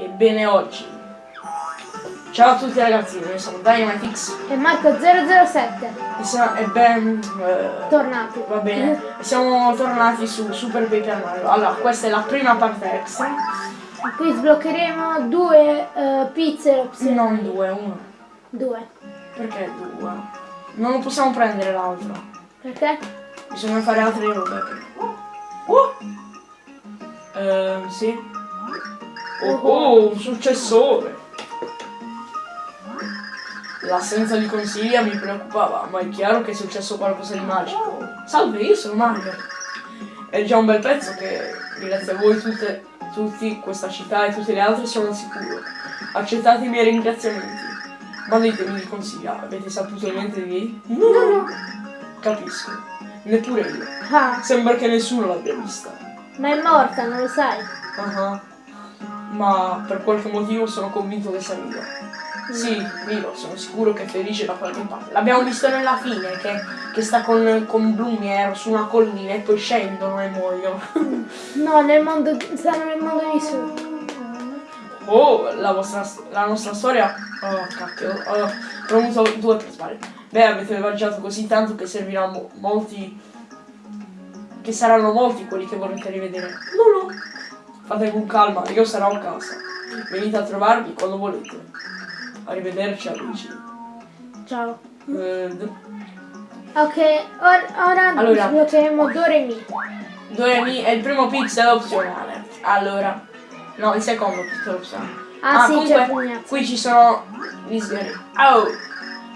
Ebbene oggi. Ciao a tutti ragazzi, noi siamo Dynamitix E Marco 007. e, e ben... eh, Tornati. va bene, siamo tornati su Super Paper Mario. Allora, questa è la prima parte extra, Qui sbloccheremo due eh, pizze opzionali. non due, uno. Due. Perché due? Non lo possiamo prendere l'altro. Perché? Bisogna fare altre robe. Oh! Eh, sì. Oh, oh, un successore. L'assenza di consiglia mi preoccupava, ma è chiaro che è successo qualcosa di magico. Salve, io sono Mario. È già un bel pezzo che, grazie a voi tutte, tutti, questa città e tutte le altre sono al sicuro. Accettate i miei ringraziamenti. Ma ditemi di consiglia, avete saputo niente di lei? No, no. Capisco. Neppure io. Ah, Sembra che nessuno l'abbia vista. ma è morta, non lo sai. Ah, Ma per qualche motivo sono convinto che sia viva. Sì, vivo, sono sicuro che è felice da qualche parte. L'abbiamo visto nella fine, che, che sta con, con Blumier su una collina e poi scendono e muoiono. No, nel mondo. stanno nel mondo di su. Oh, la, vostra, la nostra storia... Oh, cacchio. Oh, ho avuto due per sbaglio. Beh, avete viaggiato così tanto che serviranno molti... Che saranno molti quelli che vorrete rivedere. No, no. Fate con calma, io sarò a casa. Venite a trovarmi quando volete. Arrivederci amici. Ciao. Eh, Ok, or- ora Allora. sbloccheremo Doremi. Doremi è il primo pixel opzionale. Allora, no, il secondo pixel opzionale. Ah, sì, comunque, qui ci sono gli sgherri. Oh,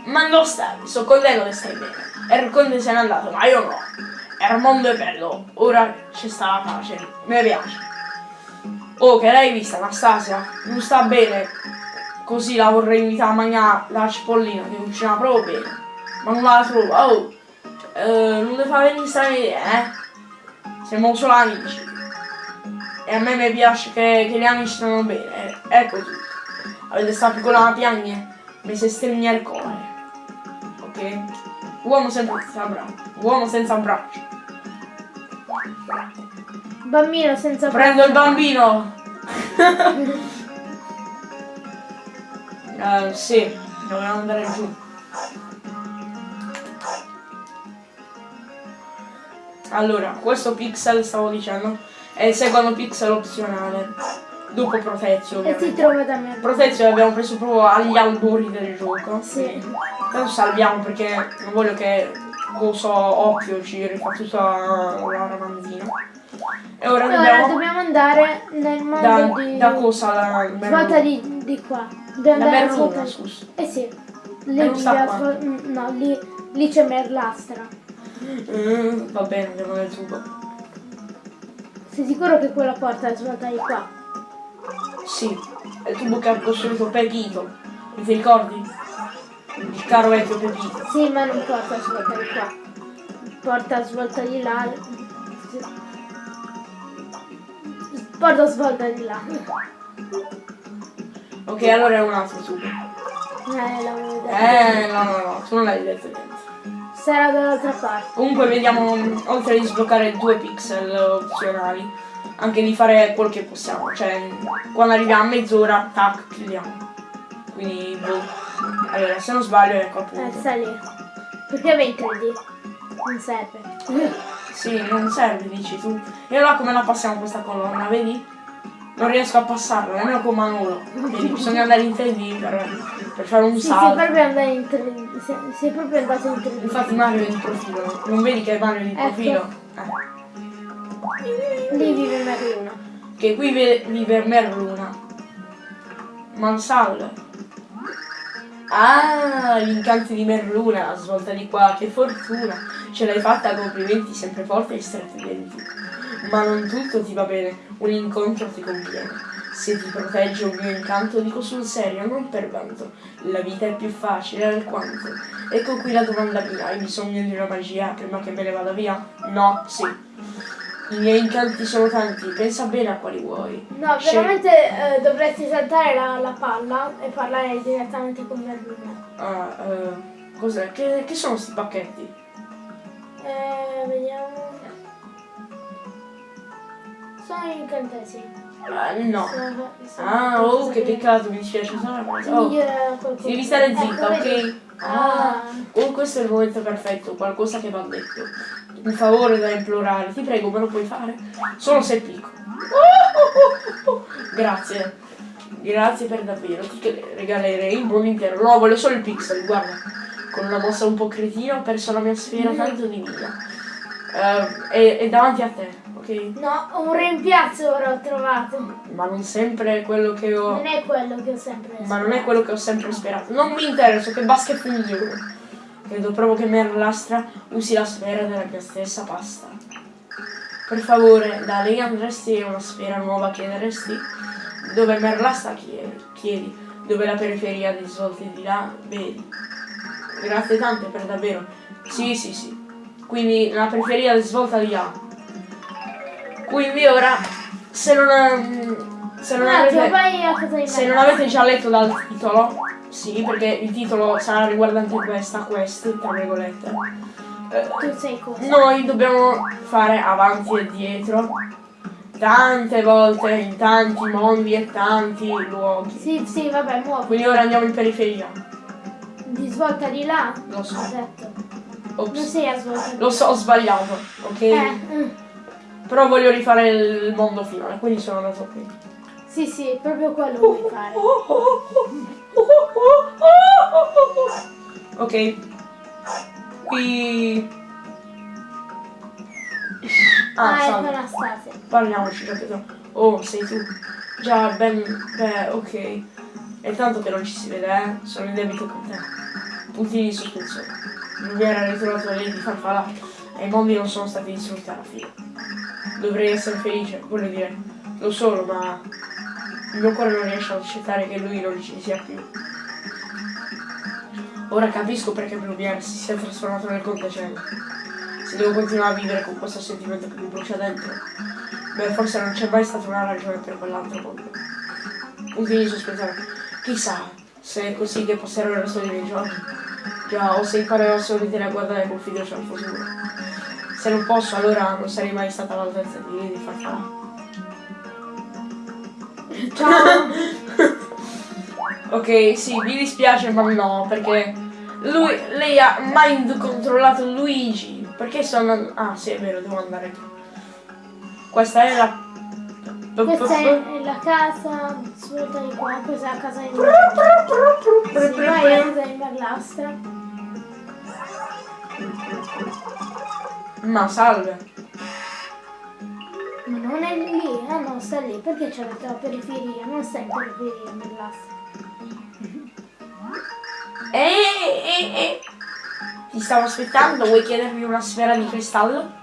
ma non stai, sto contento che stai bene. Erconte se n'è andato, ma io no. Il mondo è bello, ora ci sta la pace. Mi piace. Oh, che l'hai vista, Anastasia? Non sta bene. Così la vorrei invitare a mangiare la cipollina che cucina proprio bene. Ma non la trovo. Oh, eh, non le fa venire strane idee, eh? Siamo solo amici. E a me mi piace che, che gli amici stanno bene. eh. Ecco tutto. Avete sta piccola piagne? Mi si stringe il cuore. Ok? Uomo senza braccio. Uomo senza braccio. Bambino senza Prendo il bambino! Eh, sì, dobbiamo andare giù. Allora, questo pixel, stavo dicendo, è il secondo pixel opzionale. Dopo Protezio, E si ovviamente. trova da me. Protezio l'abbiamo preso proprio agli albori del gioco. Sì. Adesso salviamo perché non voglio che Coso Occhio ci rifà tutta la ramanzina. E ora Ora dobbiamo... dobbiamo andare nel mondo Da, di. da cosa la Svolta di, di qua. Dobbiamo La merluna, scusa. Eh sì. Lì, non svol- mm, no, lì, lì c'è Merlastra. Mm, va bene, andiamo nel tubo. Sei sicuro che quella porta è svolta di qua? Sì, è il tubo che ha costruito Pepito. Mi ti ricordi? Il caro vecchio Pepito. Sì, ma non porta svolta di qua. Porta svolta di là. Porta svolta di là. Ok, allora è un altro tubo. Eh, l'avevo detto. Eh, no, no, no, tu non l'hai detto niente. Sarà dall'altra parte. Comunque vediamo, oltre di sbloccare due pixel opzionali, anche di fare quel che possiamo. Cioè, quando arriviamo a mezz'ora, tac, chiudiamo. Quindi, boh. Allora, se non sbaglio, ecco Eh, appunto. sta lì. Perché in 3D? Non serve. Sì, non serve, dici tu. E allora come la passiamo questa colonna, vedi? Non riesco a passarla, nemmeno con Manolo. Vedi, bisogna andare in 3D per, per fare un Sì, sei salto. proprio andato in 3D. Sei, sei proprio andato in 3D. Infatti Mario è di profilo, non vedi che è Mario è di Ecco. profilo? Eh. Lì vive Merluna. Che qui ve- vive Merluna. Mansal. Ah, gli incanti di Merluna, svolta di qua, che fortuna. Ce l'hai fatta, complimenti, sempre forte e stretti i denti. Ma non tutto ti va bene, un incontro ti conviene. Se ti protegge un mio incanto, dico sul serio, non per vanto. La vita è più facile alquanto. Ecco qui la domanda mia, hai bisogno di una magia prima che me ne vada via? No, sì. I miei incanti sono tanti, pensa bene a quali vuoi. No, Scegli- veramente eh, dovresti saltare la, la palla e parlare direttamente con Merluna. Ah, eh, cos'è? Che, che sono sti pacchetti? Eh, vediamo. Sono incantesimi. Ah, no. Sono- sono Ah, oh, che peccato, mi dispiace. Sono Ti oh. Devi stare Ecco, zitta, vedi? Ah. Oh, questo è il momento perfetto, qualcosa che va detto. Un favore da implorare, ti prego, me lo puoi fare? Solo se è piccolo. Grazie. Grazie per davvero, ti regalerei il mondo intero. No, voglio solo il pixel, guarda. Con una mossa un po' cretina ho perso la mia sfera tanto di vita. Eh, è, è davanti a te, ok? No, un rimpiazzo ora ho trovato. Ma non sempre è quello che ho... Non è quello che ho sempre Ma non è quello che ho sempre sperato. Non mi interessa che basket funziona. Credo proprio che Merlastra usi la sfera della mia stessa pasta. Per favore, da lei andresti una sfera nuova chiederesti? Dove Merlastra chiedi, chiedi. Dove la periferia dei svolti di là vedi. Grazie tante per davvero. Sì, sì, sì. Quindi la periferia di svolta di là. Quindi ora, se non, se non attimo, avete... Se non avete già letto dal titolo, sì, perché il titolo sarà riguardante questa quest, tra virgolette. eh, Tu sei cosa? noi dobbiamo fare avanti e dietro tante volte in tanti mondi e tanti luoghi. Sì, sì, vabbè, muovi. Quindi ora andiamo in periferia. Di svolta di là? Lo so. Detto. Non Ops. sei a Lo so, ho sbagliato, ok? Eh, mm. Però voglio rifare il mondo finale, quindi sono andato qui. sì, sì, proprio quello vuoi fare. Ok. Qui. Ah, Ah, salve. Anastasia. Parliamoci, capito? Oh, sei tu. Già, ben. Beh, ok. È tanto che non ci si vede, eh? Sono in debito con te. Puntini di sospensione. Mi era ritrovato lei di farfalla e i mondi non sono stati distrutti alla fine. Dovrei essere felice, voglio dire. Lo sono, ma. Il mio cuore non riesce ad accettare che lui non ci sia più. Ora capisco perché Blumiere si sia trasformato nel contacello. Se devo continuare a vivere con questo sentimento che mi brucia dentro, beh, forse non c'è mai stata una ragione per quell'altro mondo. Puntini sospensione. Chissà se è così che passerò il resto dei miei giorni. Già, o se imparerò solamente a guardare con fiducia al futuro. Se non posso, allora non sarei mai stata all'altezza di lei di farfalla. Ciao. Ok, sì, mi dispiace, ma no, perché lui, lei ha mind controllato Luigi. Perché andando... Ah, sì, è vero, devo andare. Questa è la... Questa è la casa, svolta di qua, questa è la casa di Merlastra. Sì, vai a casa di Merlastra. Ma salve. Ma non è lì, ah no, sta lì, perché c'è la periferia? Non sta in periferia Merlastra. Ehi, ehi, ehi. Ti stavo aspettando, vuoi chiedermi una sfera di cristallo?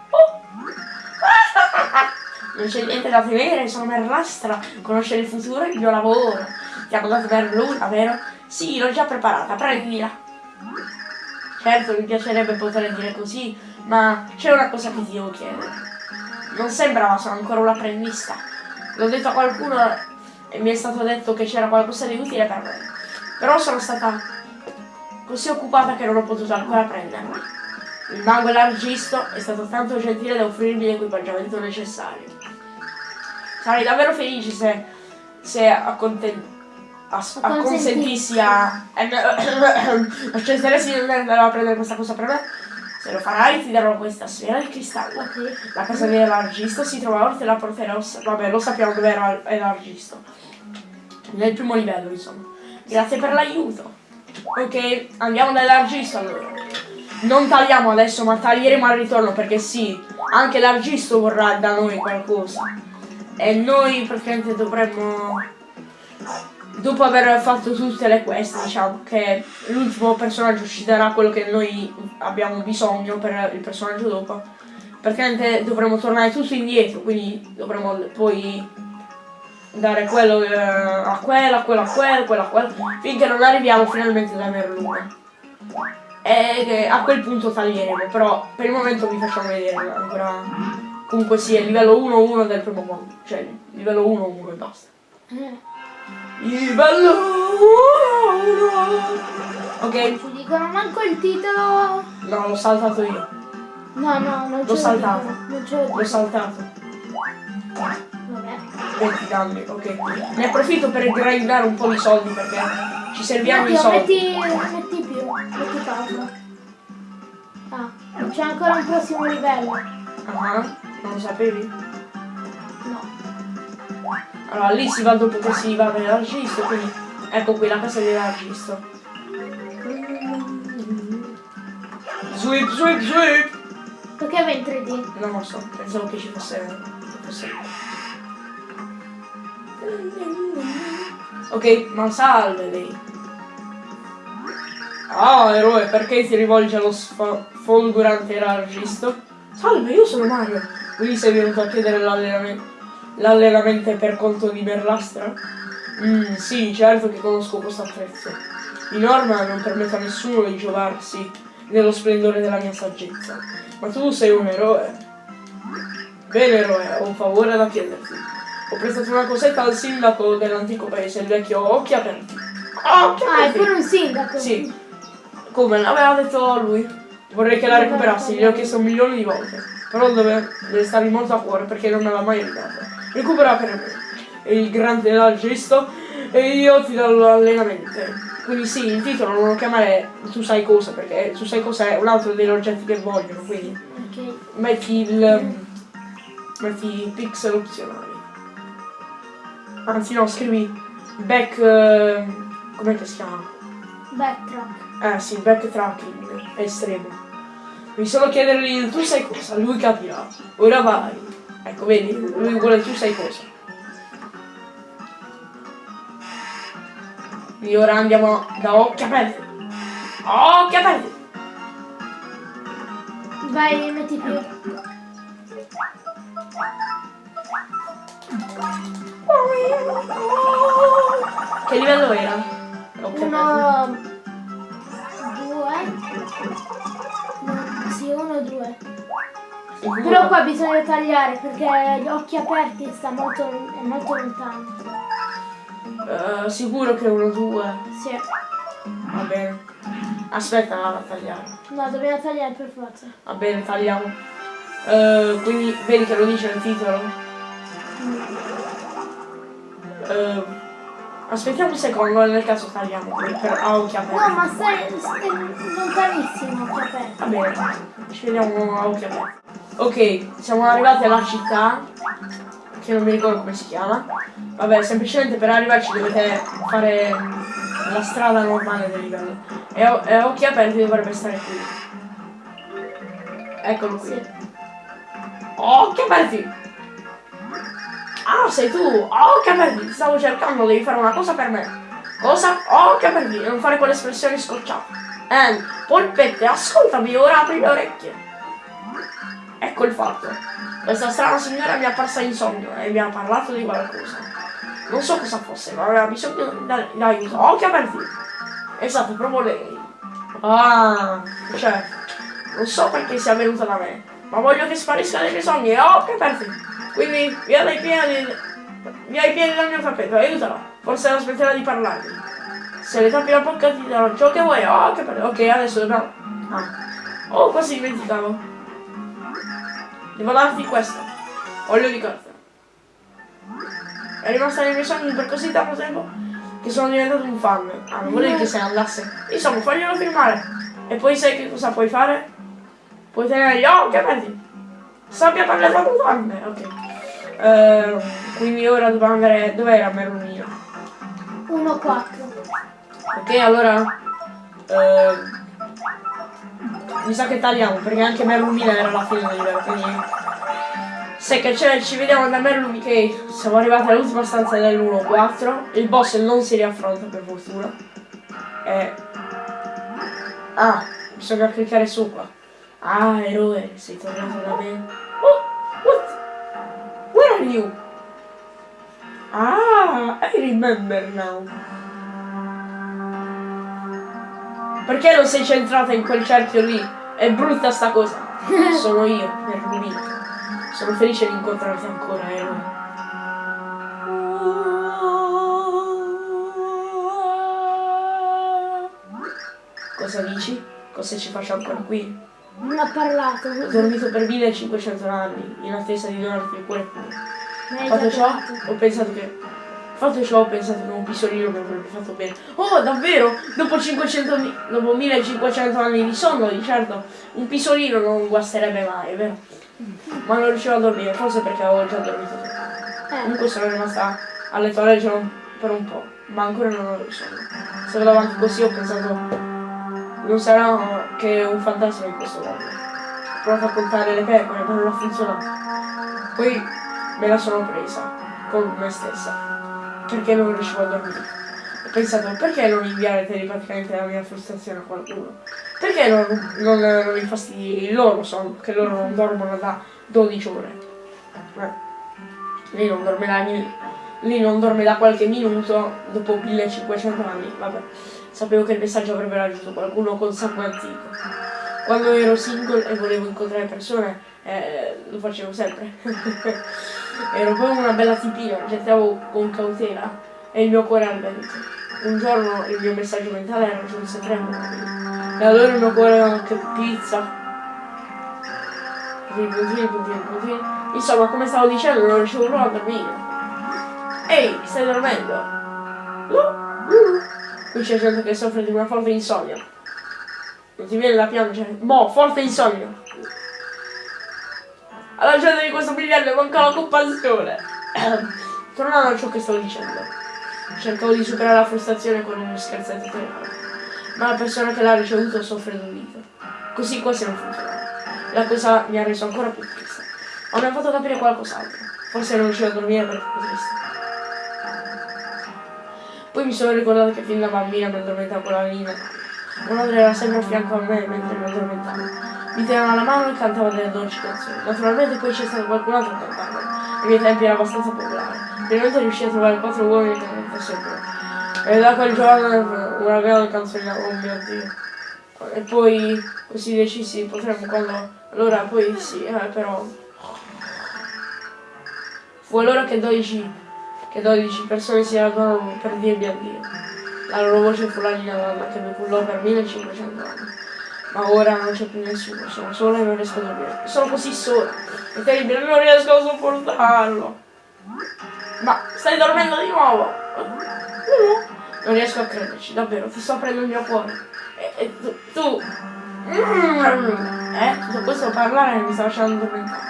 Non c'è niente da temere, sono Merlastra, conoscere il futuro è il mio lavoro. Ti hanno dato per luna, vero? Sì, l'ho già preparata, prendila. Certo, mi piacerebbe poter dire così, ma c'è una cosa che ti devo chiedere. Non sembrava, sono ancora un apprendista. L'ho detto a qualcuno e mi è stato detto che c'era qualcosa di utile per me. Però sono stata così occupata che non ho potuto ancora prenderla. Il mago elargisto è stato tanto gentile da offrirmi l'equipaggiamento necessario. Sarei davvero felice se, se acconten- as- acconsentissi a... accetteresti di andare a prendere questa cosa per me? Se lo farai ti darò questa sfera di cristallo. Ok. La casa dell'elargisto si trova ora, te la porterò. Vabbè, lo sappiamo dove era l'elargisto. Nel primo livello, insomma. Grazie per l'aiuto. Ok, andiamo dall'elargisto allora. Non tagliamo adesso, ma taglieremo al ritorno perché sì, anche l'argisto vorrà da noi qualcosa. E noi praticamente dovremmo. Dopo aver fatto tutte le quest, diciamo che l'ultimo personaggio ci darà quello che noi abbiamo bisogno per il personaggio dopo. Praticamente dovremmo tornare tutto indietro, quindi dovremmo poi dare quello eh, a quello, a quello, a quello, quello a quello, finché non arriviamo finalmente da Merluna. E che a quel punto taglieremo, però per il momento vi facciamo vedere ancora. Comunque sì, è livello 1-1 del primo mondo. Cioè, livello 1-1 e basta. Livello 1-1 Ok, Ci dicono manco il titolo. no, l'ho saltato io. No, no, non L'ho saltato. Non L'ho saltato. Vabbè. 20 danni, ok. Ne approfitto per grindare un po' di soldi perché ci serviamo i Matteo, soldi. metti, metti più, metti pausa. Ah, c'è ancora un prossimo livello. Ah, non lo sapevi? No. Allora lì si va dopo che si va nell'argisto, quindi ecco qui la casa dell'argisto. Sweep, sweep, sweep! Perché va in 3D? Non lo so, pensavo che ci fosse. che fosse. Ok, ma salve lei. Ah, eroe, perché ti rivolge allo sfa- folgorante argisto? Salve, io sono Mario. Quindi sei venuto a chiedere l'allenamento, per conto di Merlastra? Mm, sì, certo che conosco questo attrezzo. Di norma non permette a nessuno di giovarsi dello splendore della mia saggezza. Ma tu sei un eroe. Bene, eroe, ho un favore da chiederti. Ho prestato una cosetta al sindaco dell'antico paese, il vecchio Occhi Aperti. Occhi Ah, è Aperti! pure un sindaco. Sì. Come l'aveva detto lui. Vorrei che la recuperassi, gli ho chiesto milioni di volte. Però deve, deve starmi molto a cuore perché non me l'ha mai aiutato. Recupera per me. E il grande l'argisto e io ti do l'allenamento. Quindi sì, il titolo non lo chiamare tu sai cosa, perché tu sai cosa è un altro degli oggetti che vogliono, quindi Ok. metti il. metti i pixel opzionali. Anzi no, scrivi back. com'è che si chiama? Backtrack. Eh sì, backtracking estremo. Devi solo chiedergli il tu sai cosa, lui capirà. Ora vai. Ecco, vedi, lui vuole tu sai cosa. Quindi ora andiamo da occhi aperti. Occhi aperti! Vai, metti più. Che livello era? Occhi aperti. Uno, due. Uno, due. Sicuro? Però qua bisogna tagliare perché gli occhi aperti sta molto, è molto lontano. Eh, sicuro che uno, due. Sì. Va bene. Aspetta a tagliare. No, dobbiamo tagliare per forza. Va bene, tagliamo. Eh, quindi vedi che lo dice nel titolo. Eh, aspettiamo un secondo, nel caso tagliamo qui per a occhi aperti. No, ma stai, stai lontanissimo occhi aperti. Va bene, ci vediamo a occhi aperti. Ok, siamo arrivati alla città, che non mi ricordo come si chiama. Vabbè, semplicemente per arrivarci dovete fare mm, la strada normale del livello. E, a- e occhi aperti dovrebbe stare qui. Eccolo qui. Sì. Occhi aperti! Ah, sei tu! Occhi aperti! Ti stavo cercando, devi fare una cosa per me. Cosa? Occhi aperti! E non fare quelle espressioni scocciate. Eh, polpette, ascoltami, ora apri le orecchie. Ecco il fatto. Questa strana signora mi è apparsa in sogno e mi ha parlato di qualcosa. Non so cosa fosse, ma aveva bisogno di aiuto. Occhi aperti! Esatto, proprio lei. Ah, cioè, non so perché sia venuta da me, ma voglio che sparisca dai miei sogni e occhi aperti. Quindi, via dai piedi, via i piedi dal mio tappeto, aiutala. Forse non smetterà di parlarmi. Se le tappi la bocca ti darò ciò che vuoi, occhi aperti. Ok, adesso dobbiamo... Ah. Oh, quasi dimenticavo. Devo darti questo. Olio di carta. È rimasta nei miei sogni per così tanto tempo che sono diventato un fan. Ah, non volevi che se ne andasse. Insomma, faglielo firmare. E poi sai che cosa puoi fare? Puoi tenere gli occhi aperti. Sappia per le mutande. Ok. Ehm, quindi ora dobbiamo andare. Dov'era Merlunino? 1, 4. Ok, allora. ehm, mi sa che tagliamo perché anche Merlumina era alla fine del livello, quindi. Se che c'è, ci vediamo da Merlumi che siamo arrivati all'ultima stanza dell'1-4. Il boss non si riaffronta per fortuna. E... Ah, bisogna cliccare su qua. Ah, eroe, sei tornato da me. Oh, what? Where are you? Ah, I remember now. Perché non sei centrata in quel cerchio lì? È brutta sta cosa. Sono io, Merlumino. Sono felice di incontrarti ancora, eroe. Cosa dici? Cosa ci faccio ancora qui? Non ha parlato. Ho dormito per 1500 anni, in attesa di donarti il cuore Fatto ciò, ho pensato che. Fatto ciò, ho pensato che un pisolino mi avrebbe fatto bene. Oh, davvero? Dopo 500 mi- dopo 1500 anni di sonno, di certo, un pisolino non guasterebbe mai, vero? Ma non riuscivo a dormire, forse perché avevo già dormito. Eh, Comunque sono rimasta a letto a leggere per un po', ma ancora non ho sonno. Se vado avanti così ho pensato. Non sarà che un fantasma in questo mondo. Ho provato a contare le pecore, ma non ha funzionato. Poi me la sono presa con me stessa. Perché non riuscivo a dormire. Ho pensato, perché non inviare telepaticamente la mia frustrazione a qualcuno? Perché non, non, non infastidi loro sonno, che loro non dormono da 12 ore? Lei non dorme da, lei non dorme da qualche minuto dopo 1500 anni. Vabbè, sapevo che il messaggio avrebbe raggiunto qualcuno con sangue antico. Quando ero single e volevo incontrare persone, eh, lo facevo sempre. ero come una bella tipina, gettavo con cautela e il mio cuore al vento. Un giorno il mio messaggio mentale raggiunse tre uomini. E allora il mio cuore anche pizza. Insomma, come stavo dicendo, non riuscivo proprio a dormire. Ehi, stai dormendo? No? Mm. Qui c'è gente che soffre di una forte insonnia. Non ti viene da piangere? Mo, forte insonnia. Alla gente di questo miliardo manca la compassione. Tornando a ciò che stavo dicendo. Cercavo di superare la frustrazione con uno scherzetto teatrale. Ma la persona che l'ha ricevuto soffre d'udito. Così quasi non funzionava. La cosa mi ha reso ancora più triste. Ma mi ha fatto capire qualcos'altro. Forse non riuscivo a dormire perché ero. Poi mi sono ricordato che fin da bambina mi addormentavo la Nina. Mia madre era sempre a fianco a me mentre mi addormentavo. Mi teneva la mano e cantava delle dolci canzoni. Naturalmente poi c'è stato qualcun altro a cantarle. Ai miei tempi era abbastanza popolare. Finalmente riuscii a trovare quattro uomini che cantassero pure. E da quel giorno una grande canzone, oh mio Dio. E poi così decisi potremmo quando. Allora poi sì, eh, però. Fu allora che 12, che 12 persone si radunarono per dirmi addio. La loro voce fu la linea d'anda che mi cullò per 1500 anni. Ma ora non c'è più nessuno, sono sola e non riesco a dormire. Sono così sola. È terribile, non riesco a sopportarlo. Ma stai dormendo di nuovo? No. Non riesco a crederci, davvero, ti sto aprendo il mio cuore. E, e tu, tu... Eh, tutto questo parlare mi sta facendo addormentare.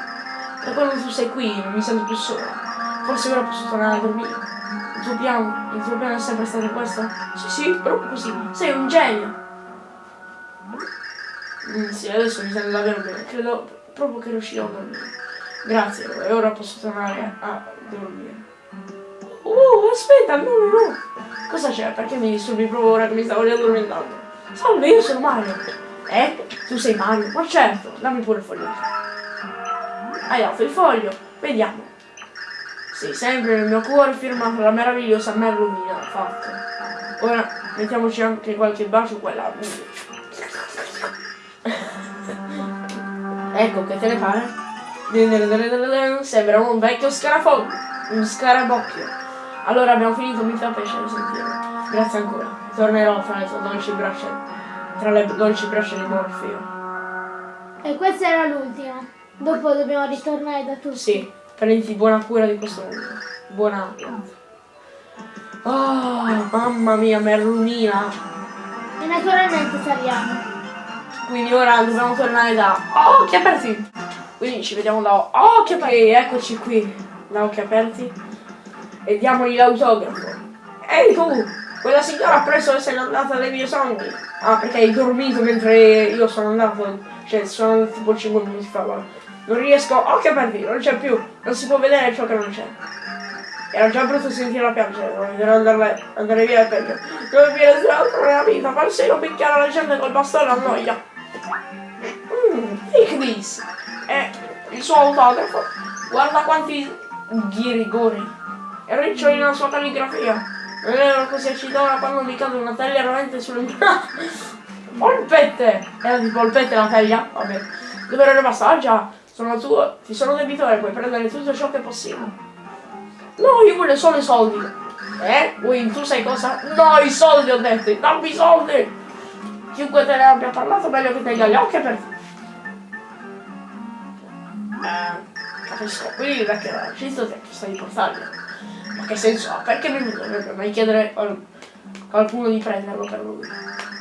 Da quando tu sei qui non mi sento più sola. Forse ora posso tornare a dormire. Il tuo piano, il tuo piano è sempre stato questo? Sì, sì, proprio così. Sei un genio. Mm, sì, adesso mi sento davvero bene. Credo proprio che riuscirò a dormire. Grazie, e ora posso tornare a dormire. Oh, aspetta, no, no, no. Cosa c'è? Perché mi disturbi proprio ora che mi stavo riaddormentando? Salve, io sono Mario. Eh? Tu sei Mario? Ma certo, dammi pure il foglio. Hai dato il foglio, vediamo. Sei sempre nel mio cuore firmato la meravigliosa Merlumina, fatto. Ora mettiamoci anche qualche bacio qua e là. ecco, che te ne pare? Sembra un vecchio scarafo, un scarabocchio. Allora abbiamo finito, mi fa piacere sentirlo. Grazie ancora. Tornerò fra le tue dolci braccia, tra le dolci braccia di Morfeo. E questa era l'ultima. Dopo dobbiamo ritornare da tutti. Sì, prenditi buona cura di questo mondo. Buona. Oh, mamma mia, Merlumina. E naturalmente saliamo. Quindi ora dobbiamo tornare da occhi aperti. Quindi ci vediamo da occhi aperti. Eccoci qui, da occhi aperti. E diamogli l'autografo. Ehi tu, quella signora presso se n'è andata dai miei sogni. Ah, perché hai dormito mentre io sono andato. Cioè, sono andato tipo 5 minuti fa. guarda. Non riesco, occhi aperti, non c'è più. Non si può vedere ciò che non c'è. Era già brutto sentirla piangere, non vedrò andare, andare via è peggio. Dove viene altro nella vita, persino picchiare la gente col bastone annoia. Mm, take this. È il suo autografo. Guarda quanti ghirigori. E riccioli nella sua calligrafia. Non ero così eccitata quando mi cade una taglia rovente sulle mura. Polpette! Era di polpette la taglia? Vabbè. Dove rimasta? Ah già, sono tuo, ti sono debitore, puoi prendere tutto ciò che è possibile. No, io voglio solo i soldi. Eh? Win, tu sai cosa? No, i soldi ho detto, dammi i soldi! Chiunque te ne abbia parlato, meglio che tenga gli occhi aperti. Eh, capisco. Quindi perché l'argista ti ha chiesto di portarlo. Ma che senso ha? Perché mi dovrebbe mai chiedere a qualcuno di prenderlo per lui?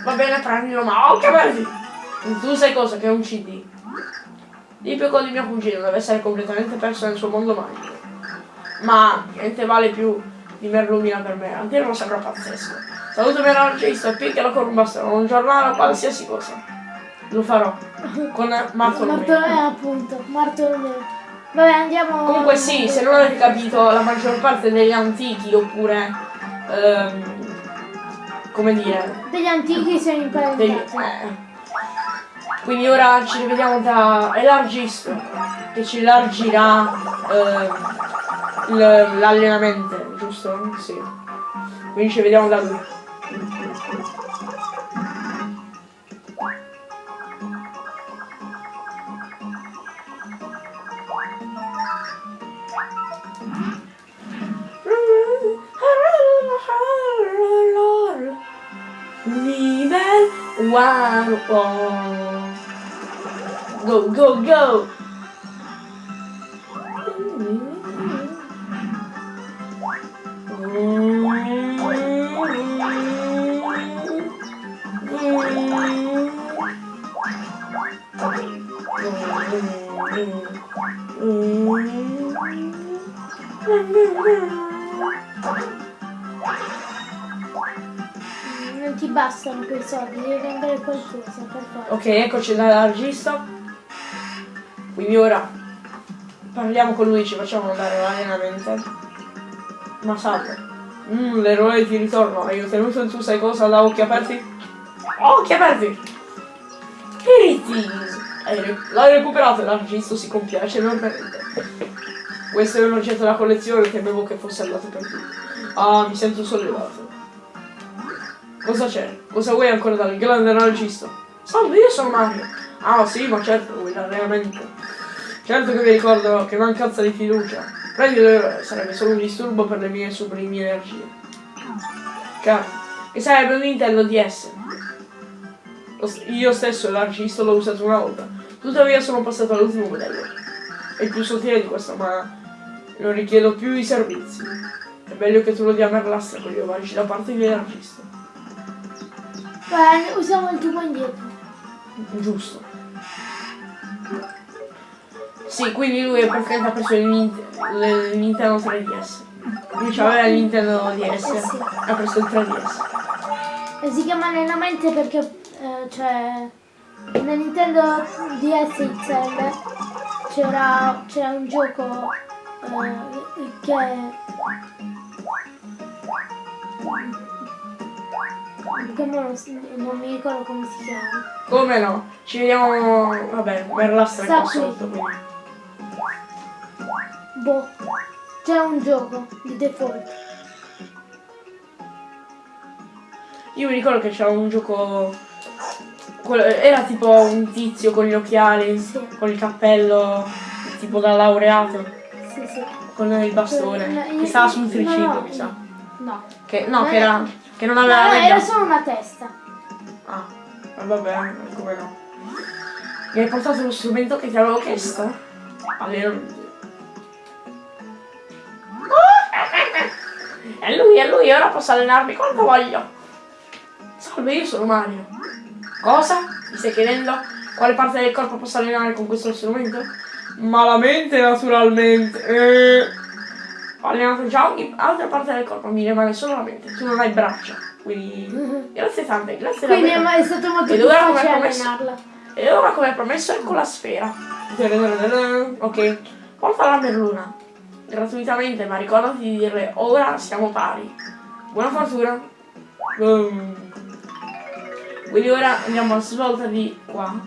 Va bene, prendilo, ma oh che belli! Tu sai cosa? Che è un CD. Piccolo di mio cugino deve essere completamente perso nel suo mondo magico. Ma niente vale più di Merlumina per me, a dirlo sembra pazzesco. Saluto mio regista e picchialo con un bastone, un giornale o qualsiasi cosa. Lo farò. Con Martolomeo. Bartolomeo, appunto. Bartolomeo. Vabbè, andiamo. Comunque sì, se non avete capito, la maggior parte degli antichi oppure ehm, come dire. Degli antichi sono degli- imparentati. eh. Quindi ora ci rivediamo da Elargisto che ci largirà l- l'allenamento, giusto? Sì. Quindi ci vediamo da lui. One oh. Go go go Non ti bastano quei soldi, devi vendere qualcosa per forza. Ok, eccoci dalla regista. Quindi ora parliamo con lui, ci facciamo andare all'allenamento. Ma salve. Mmm, l'eroe di ritorno. Hai ottenuto il tu sai cosa da occhi aperti? Occhi aperti! Re- L'hai recuperato e l'argista si compiace enormemente. Questo è un oggetto da collezione, temevo che fosse andato per tutti. Ah, mi sento sollevato. Cosa c'è? Cosa vuoi ancora dal grande regista? Salve, io sono Mario. Ah sì, ma certo, vuoi l'allenamento. Certo che mi ricordo che mancanza di fiducia. Prendilo, sarebbe solo un disturbo per le mie sublimi energie. Caro, che sarebbe un Nintendo DS. Io stesso l'argista l'ho usato una volta. Tuttavia sono passato all'ultimo modello. È più sottile di questo, ma non richiedo più i servizi. È meglio che tu lo dia Merlastra con gli omaggi da parte dell'argista. Beh, usiamo il tubo indietro. Giusto. Sì, quindi lui praticamente ha preso il, Nint- il Nintendo 3DS. Lui c'aveva il Nintendo DS, Eh sì. ha preso il 3DS. E si chiama allenamento perché eh, cioè nel Nintendo DS XL c'era c'era un gioco eh, che che non, non mi ricordo come si chiama. Come no? Ci vediamo, vabbè, per la qui. sotto, quindi. Boh. C'era un gioco di default. Io mi ricordo che c'era un gioco... Era tipo un tizio con gli occhiali, Sì. con il cappello, tipo da laureato, Sì, sì. con il bastone, No, che stava sul no, triciclo, no. mi sa. No. Che, no, No, che era... che non aveva No, era solo una testa. Ah, eh, vabbè, come no. Mi hai portato lo strumento che ti avevo chiesto? Allenamento. È lui, è lui, ora posso allenarmi quando voglio. Salve, io sono Mario. Cosa? Mi stai chiedendo quale parte del corpo posso allenare con questo strumento? Malamente, naturalmente. Eh. Ho allenato già ogni altra parte del corpo, mi rimane solo la mente. Tu non hai braccia, quindi... Grazie tante, grazie Quindi è, davvero. è stato molto Ed ora come difficile promesso- allenarla. E ora come promesso ecco la sfera. Ok, porta la merluna. Gratuitamente, ma ricordati di dirle ora siamo pari. Buona fortuna. Boom. Quindi ora andiamo a svolta di qua.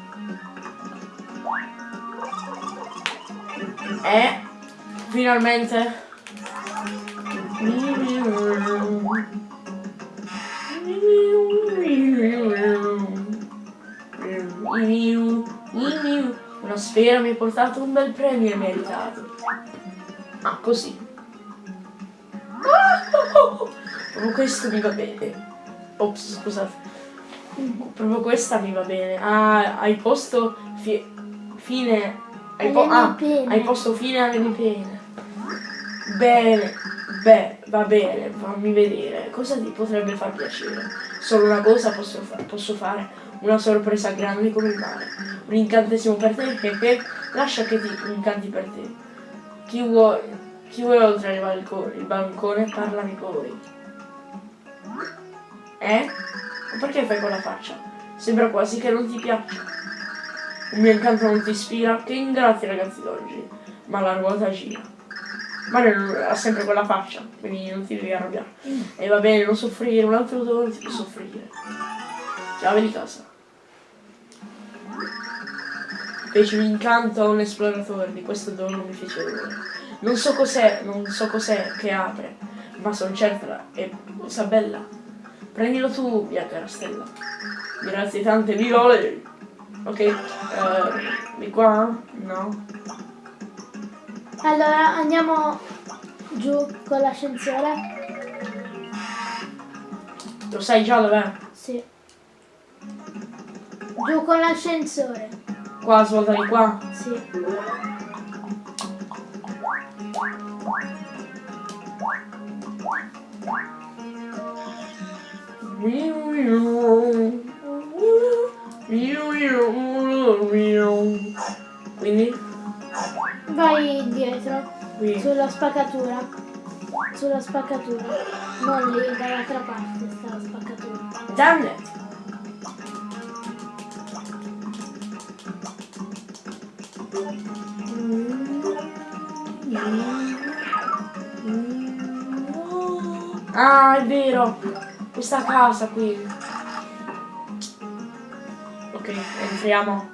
E finalmente. Una sfera mi ha portato un bel premio e meritato. Ah, così. Proprio questo mi va bene. Ops, scusate. Proprio questa mi va bene. Ah, hai posto fi- fine Hai, po- ah, hai posto fine alle mie pene. Bene, beh, va bene, fammi vedere. Cosa ti potrebbe far piacere? Solo una cosa posso, fa- posso fare, una sorpresa grande come il mare. Un incantesimo per te, Pepe, lascia che ti incanti per te. Chi vuole, chi vuole oltre il balcone, il bancone, parlami poi. Eh? Ma perché fai quella faccia? Sembra quasi che non ti piaccia. Il mio incanto non ti ispira? Che ingrati ragazzi d'oggi. Ma la ruota gira. Mario ha sempre quella faccia, quindi non ti devi arrabbiare. E va bene, non soffrire, un altro dono ti può soffrire. Chiave di casa. Feci un incanto a un esploratore, di questo dono mi fece onore. Non so cos'è, non so cos'è che apre, ma sono certa è cosa bella. Prendilo tu, mia cara stella. Grazie tante vivole. Ok, eh, di qua? No. Allora andiamo giù con l'ascensore. Lo sai già dov'è? Sì. Giù con l'ascensore. Qua, svolta di qua. Sì. Quindi Vai dietro. qui. Sulla spaccatura. Sulla spaccatura. Non lì, dall'altra parte sta la spaccatura. Damn Ah, è vero! Questa casa qui. Ok, entriamo.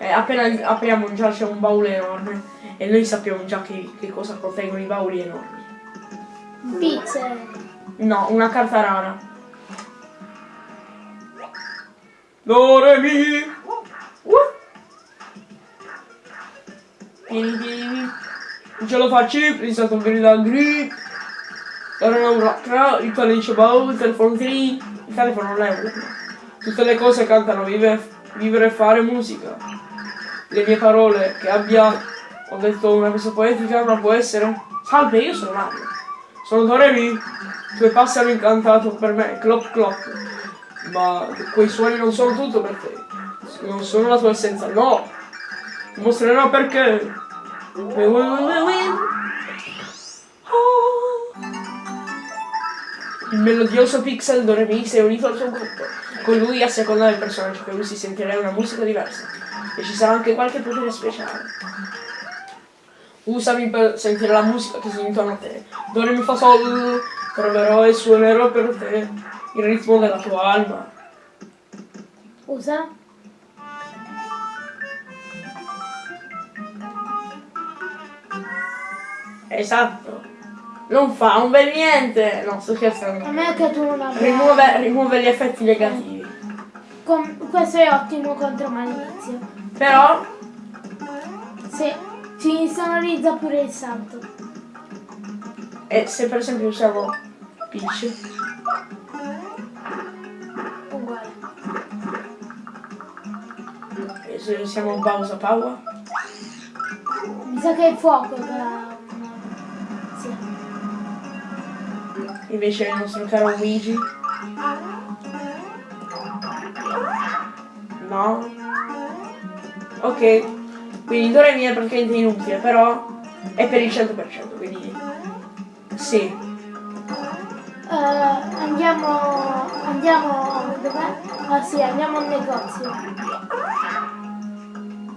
Eh, appena apriamo già c'è un baule enorme. E noi sappiamo già che, che cosa contengono i bauli enormi. Pizze. No, una carta rara. Do, re, mi. Uh. Vieni, vieni. Non ce lo faccio, a togliere la grip. Ora non rocca, il codice bow, il telefono 3. Il telefono un. Tutte le cose cantano, vive, vivere e fare musica. Le mie parole che abbia. Ho detto una cosa poetica, ma può essere. Salve, io sono Mario. Sono Doremi. Tue passi hanno incantato per me, clop clop. Ma quei suoni non sono tutto per te. Non sono la tua essenza, no. Ti mostrerò perché. Melodioso Pixel Doremi si è unito al suo gruppo. Con lui, a seconda del personaggio che usi, sentirai una musica diversa. E ci sarà anche qualche potere speciale. Usami per sentire la musica che si intorno a te. Dove mi fa sol, troverò e suonerò per te il ritmo della tua anima. Usa. Esatto. Non fa un bel niente. No, sto A scherzando. me che tu non abbia. Rimuove, rimuove gli effetti negativi. Com- questo è ottimo contro malizio. Però, Sì. Ci insonorizza pure il salto. e se per esempio usiamo Peach, Uguale. e se usiamo Bowser Power, Mi sa che è fuoco che invece il nostro caro Luigi. No. Ok. Quindi Doremi è praticamente inutile, però è per il 100%, quindi sì. Eh, andiamo. Andiamo. Dov'è? Ah sì, andiamo al negozio.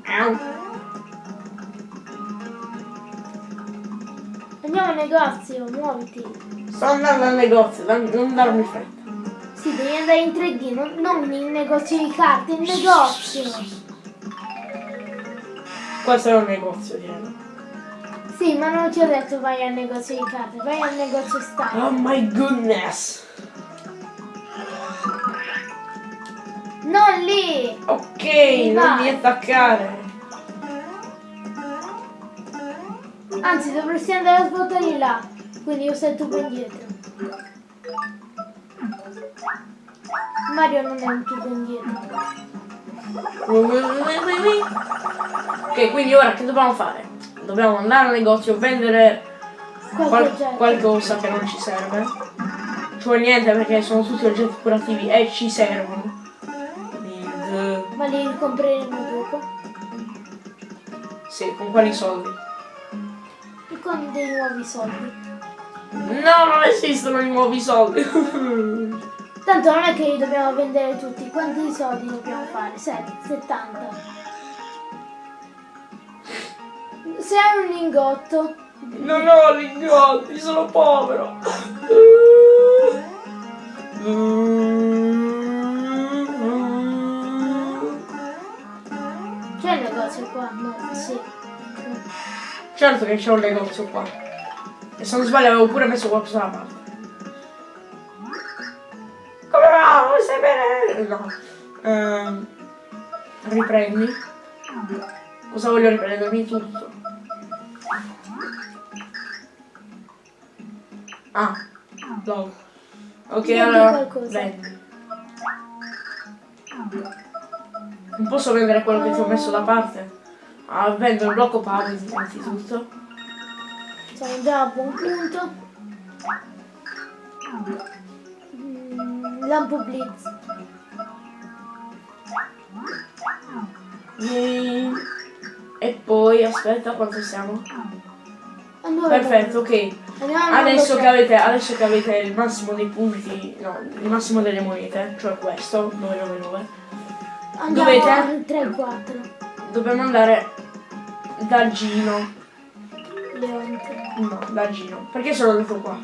Au. Andiamo al negozio, muoviti. Sto andando al negozio, non darmi fretta. Sì, devi andare in 3D, non, non in negozio di carte, in negozio. Questo è un negozio, direi. Sì, ma non ti ho detto vai al negozio di carte, vai al negozio style. Oh my goodness! Non lì! Ok, non Vai. mi attaccare. Anzi, dovresti andare a svuotare là. Quindi usa il tubo indietro. Mario non è un tubo indietro. Ok, quindi ora che dobbiamo fare? Dobbiamo andare al negozio, vendere Qualche qual- qualcosa che non ci serve. Cioè niente perché sono tutti oggetti curativi e ci servono. Ma li ricompreremo dopo. sì, con quali soldi? E con dei nuovi soldi. No, non esistono i nuovi soldi. Tanto non è che li dobbiamo vendere tutti. Quanti soldi dobbiamo fare? 7, 70. Se hai un lingotto, non ho lingotti, sono povero. c'è il negozio qua? No, sì. Certo che c'è un negozio qua. E se non sbaglio avevo pure messo qualcosa da parte. Come va? Non stai bene? No. Ehm, riprendi. Cosa voglio riprendermi tutto? Ah, no. Ok, Vendi allora vendi. Non posso vendere quello che ti ho messo da parte? Ah, vendo il blocco power innanzitutto. Siamo già a buon punto. Mm, Lampo Blitz. Yay. E poi aspetta quanto siamo? A dove Perfetto, ok. Adesso che, avete, adesso che avete il massimo dei punti, no, il massimo delle monete, cioè questo, 999, tre. Andiamo dovete? al 3 4. dobbiamo andare da Gino. Leonte. No, da Gino. Perché sono andato qua?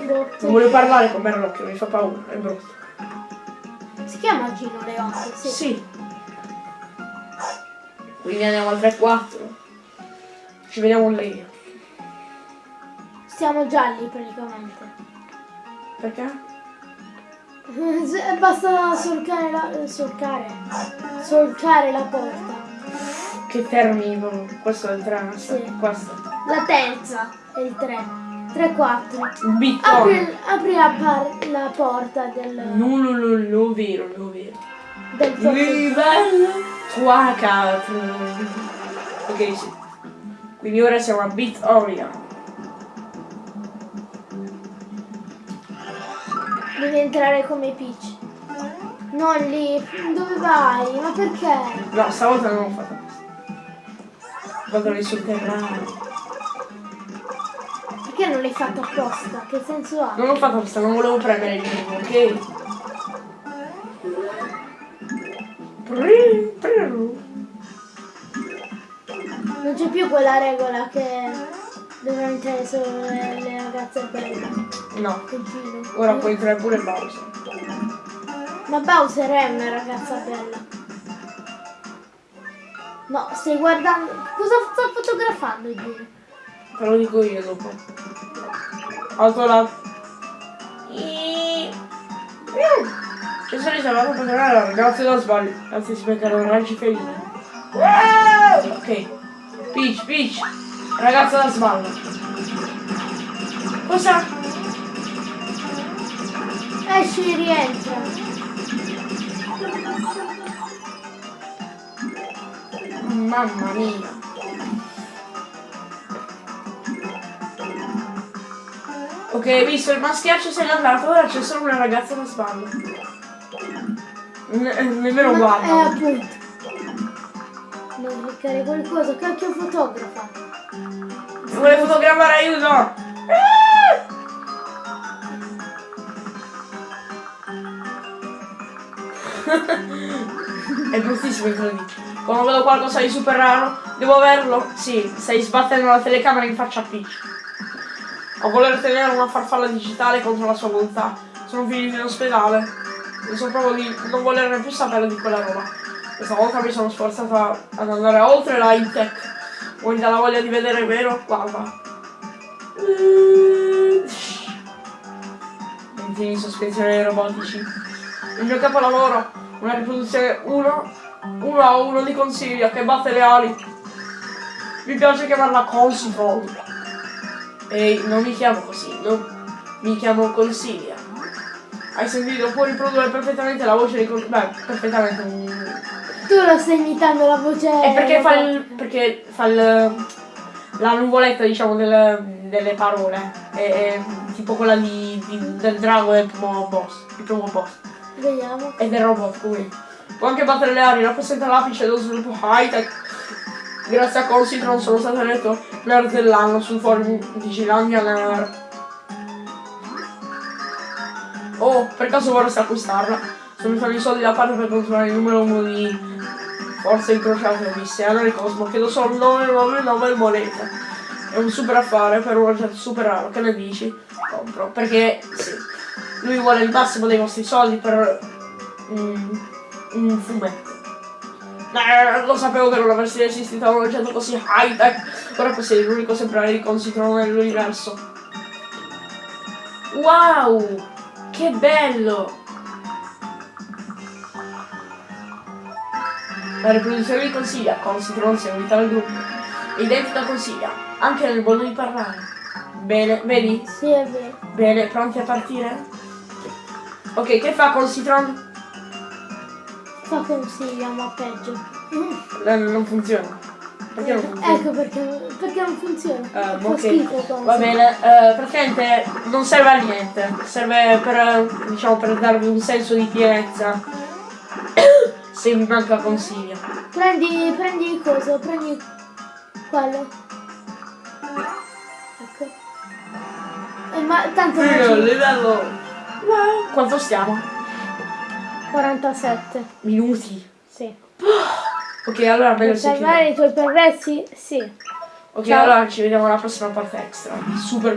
Boh, Non voglio parlare con Merlocchio, mi fa paura, è brutto. Si chiama Gino Leonte, sì. Sì. Quindi andiamo al 3-4. Ci vediamo lì. Stiamo già lì praticamente. Perché? Basta solcare la. solcare. Solcare la porta. Che proprio. Questo è il 3, Sì. questo. La terza è il 3. 3 4. Il bitcoin. Apri, apri la, par- la porta del. No, no, no, no, vero, no, vero. del. Livello 4. Ok, sì. Quindi ora siamo a Bitoria. Devi entrare come Peach. Non lì. Dove vai? Ma perché? No, stavolta non ho fatto sul terreno. Perché non l'hai fatto apposta? Che senso ha? Non ho fatto questo, non volevo premere il primo, ok? Non c'è più quella regola che devono entrare solo le, le ragazze belle. No, ora puoi entrare pure Bowser. Ma Bowser è una ragazza bella. No, stai guardando. Cosa sta fotografando Giro? Te lo dico io dopo. Alto là. I- Ci sono riservato per tornare alla ragazza da sbaglio. Anzi si beccano orangi felini. Ok. Peach, Peach. Ragazza da sballo. Cosa? Esci e rientra. Mamma mia. Ok, visto il maschiaccio se n'è andato, ora c'è solo una ragazza da sballo. Ne- nemmeno Ma- guarda. Eh, appunto. Devo cliccare qualcosa. Cacchio fotografa. Vuole fotografare aiuto! È bruttissimo il 3D. Quando vedo qualcosa di super raro, devo averlo. Sì, stai sbattendo la telecamera in faccia a Peach. A voler tenere una farfalla digitale contro la sua volontà. Sono finito in ospedale. Mi sono proprio di non volerne più sapere di quella roba. Questa volta mi sono sforzata ad andare oltre la high tech. Vuoi dalla voglia di vedere vero? Guarda. Mantieni in sospensione i robotici. Il mio capolavoro, una riproduzione 1 uno a uno di Consiglio che batte le ali. Mi piace chiamarla Consiglio. Ehi, non mi chiamo così, no? Mi chiamo Consiglia. Hai sentito? Può riprodurre perfettamente la voce di Consiglio. Beh, perfettamente tu lo stai imitando la voce. È perché fa il. perché fa il. la nuvoletta diciamo del- delle parole. È, è tipo quella di, di- del drago del primo boss. Il primo boss. Vediamo. E del robot qui. Può anche battere le aree, rappresenta l'apice dello sviluppo high-tech. Grazie a Consitron sono stato eletto nerd dell'anno sul forum di Gilandia Nerd. Oh, per caso vorresti acquistarla? Sono mettendo i soldi da parte per continuare il numero uno di forze incrociate viste. Allora il Cosmo chiedo solo 999 monete. È un super affare per un oggetto super raro, che ne dici? Compro. Perché sì. Lui vuole il massimo dei vostri soldi per un, un fumetto. Eh, lo sapevo che non avresti resistito a un oggetto così high tech. Ora possiedi l'unico esemplare di Consitron nell'universo. Wow! Che bello! La riproduzione di Consiglia, Consitron si è unita al gruppo. Identica Consiglia, anche nel modo di parlare. Bene, vedi? Sì, è vero. Bene, pronti a partire? Ok, che fa Consitron? Fa consiglia, ma peggio. Non funziona. Perché non funziona? Ecco perché, perché non funziona. Ehm, Fa ok, schifo Consi. va bene, eh, praticamente non serve a niente, serve per, diciamo, per darvi un senso di pienezza se vi manca consiglio. Prendi, prendi il coso, prendi quello. Ecco. Eh, ma tanto ci- livello... Quanto stiamo? 47. Minuti. Sì. Ok, allora meglio Per salvare i tuoi progressi? Sì. Ok, Ciao. allora ci vediamo alla prossima parte extra. Super